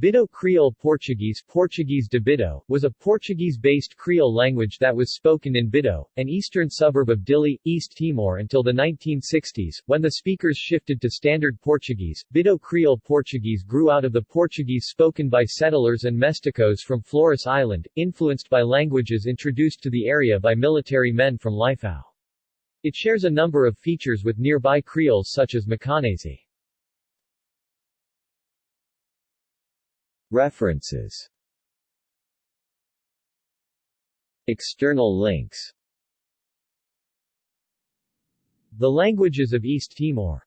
Bidau Creole Portuguese Portuguese de Bidau, was a Portuguese-based Creole language that was spoken in Bidau, an eastern suburb of Dili, East Timor until the 1960s, when the speakers shifted to Standard Portuguese. Bidau Creole Portuguese grew out of the Portuguese spoken by settlers and mesticos from Flores Island, influenced by languages introduced to the area by military men from Lifau. It shares a number of features with nearby Creoles such as Macanese. References. External links. The Languages of East Timor